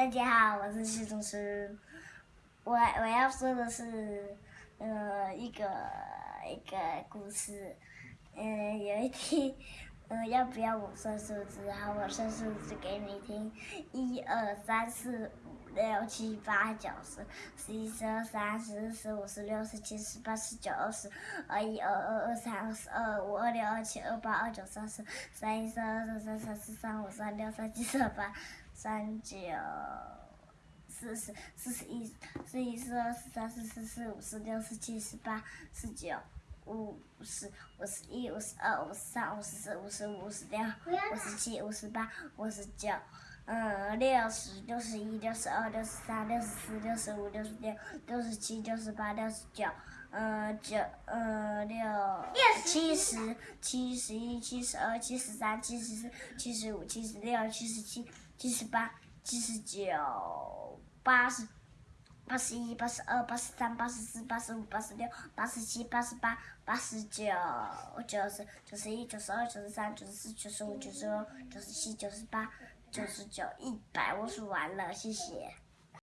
大家好，我是徐宗师。我我要说的是，呃，一个一个故事。嗯，有一天，嗯，要不要我算数字？好，我算数字给你听：一二三四五六七八九十，十一十二十三十四十五十六十七十八十九二十，二一二二二三二四二五二六二七二八二九三十，三一三二三三三四三五三六三七三八三九。四十、四十一、四一、四二、四三、四四、四五、四六、四七、四八、四九、五十、五十一、五十二、五十三、五十四、五十五、五十六、五十七、五十八、五十九，嗯，六十、六十一、六十二、六十三、六十四、六十五、六十六、六十七、六十八、六十九，嗯，九，嗯，六七十、七十一、七十二、七十三、七十四、七十五、七十六、七十七、七十八、七十九。八十，八十一，八十二，八十三，八十四，八十五，八十六，八十七，八十八，八十九，九十，九十一，九十二，九十三，九十四，九十五，九十六，九十七，九十八，九十九，一百，我数完了，谢谢。